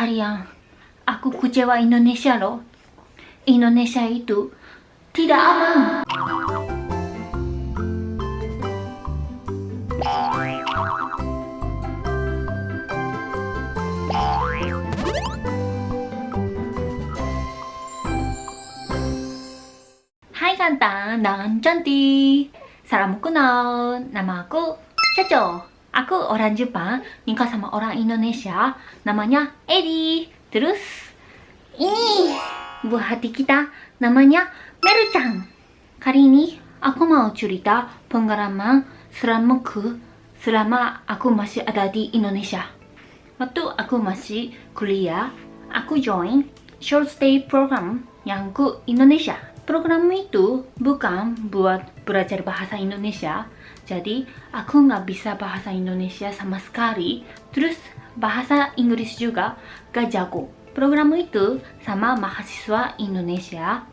Kalian, aku kecewa Indonesia loh. Indonesia itu tidak aman. Hai ganteng dan cantik Salam kenal Nama aku Caco Aku orang Jepang nikah sama orang Indonesia. Namanya Edi. Terus? Ini. Buah hati kita Namanya Meru-chan Kali ini aku mau cerita pengalaman selamaku selama aku masih ada di Indonesia. Waktu aku masih kuliah Aku join short stay program yang ke Indonesia Program itu bukan buat belajar bahasa Indonesia, jadi aku nggak bisa bahasa Indonesia sama sekali. Terus bahasa Inggris juga gak jago. Program itu sama mahasiswa Indonesia,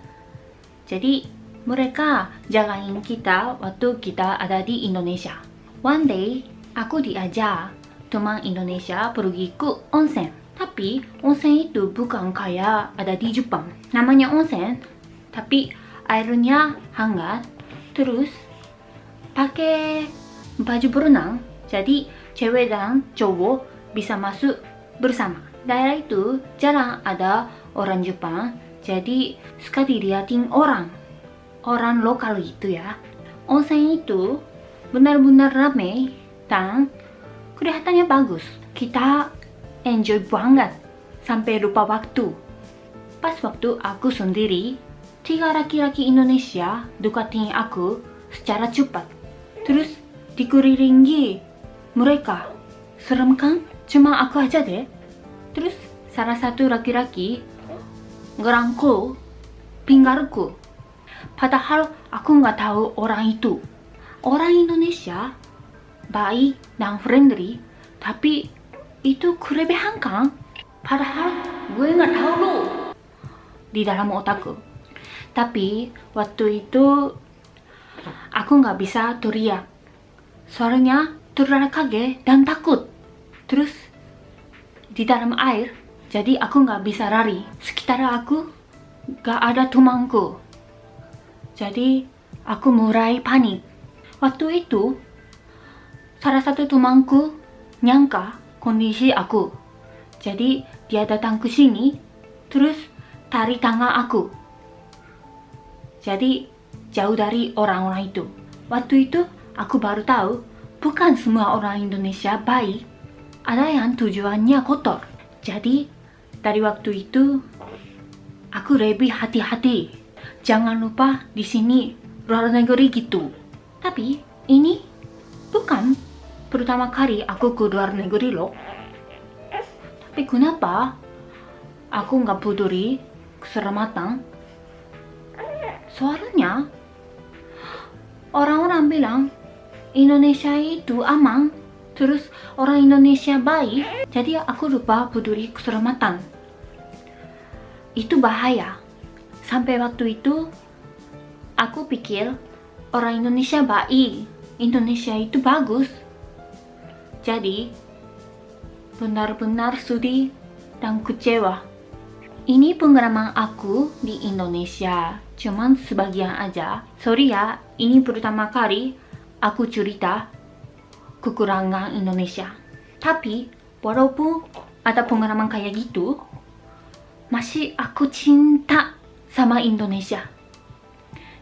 jadi mereka jagain kita waktu kita ada di Indonesia. One day, aku diajak teman Indonesia pergi ke onsen. Tapi onsen itu bukan kayak ada di Jepang. Namanya onsen, tapi airnya hangat terus pakai baju berenang. Jadi cewek dan cowok bisa masuk bersama. Daerah itu jarang ada orang Jepang jadi suka dilihatin orang. Orang lokal itu ya. Onsen itu benar-benar ramai dan kelihatannya bagus. Kita enjoy banget sampai lupa waktu. Pas waktu aku sendiri tiga laki-laki Indonesia deketin aku secara cepat. Terus dikelilingi mereka. Serem kan? Cuma aku aja deh. Terus salah satu laki-laki ngerangkul pinggangku. Padahal aku nggak tahu orang itu. Orang Indonesia baik dan friendly, tapi itu kelebihan kan? Padahal gue nggak tahu loh di dalam otakku. Tapi waktu itu aku nggak bisa teriak. Soalnya terlalu kaget dan takut. Terus di dalam air, jadi aku nggak bisa lari. Sekitar aku nggak ada temanku. Jadi aku mulai panik. Waktu itu salah satu temanku nyangka kondisi aku. Jadi dia datang ke sini, terus tarik tangan aku jadi jauh dari orang-orang itu. Waktu itu aku baru tahu bukan semua orang Indonesia baik. Ada yang tujuannya kotor. Jadi dari waktu itu aku lebih hati-hati. Jangan lupa di sini luar negeri gitu. Tapi ini bukan pertama kali aku ke luar negeri loh. Tapi kenapa aku nggak peduli keselamatan Soalnya orang-orang bilang Indonesia itu aman, terus orang Indonesia baik, jadi aku lupa peduli keselamatan. Itu bahaya. Sampai waktu itu aku pikir orang Indonesia baik, Indonesia itu bagus. Jadi benar-benar sedih dan kecewa. Ini pengalaman aku di Indonesia cuman sebagian aja. Sorry ya, ini pertama kali aku cerita kekurangan Indonesia. Tapi, walaupun ada pengalaman kayak gitu, masih aku cinta sama Indonesia.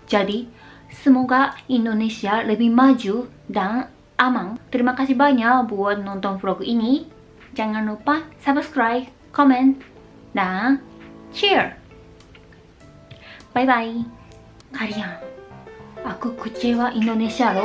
Jadi, semoga Indonesia lebih maju dan aman. Terima kasih banyak buat nonton vlog ini. Jangan lupa subscribe, comment, dan share. バイバイ。カリアンあく口はインドネシアろ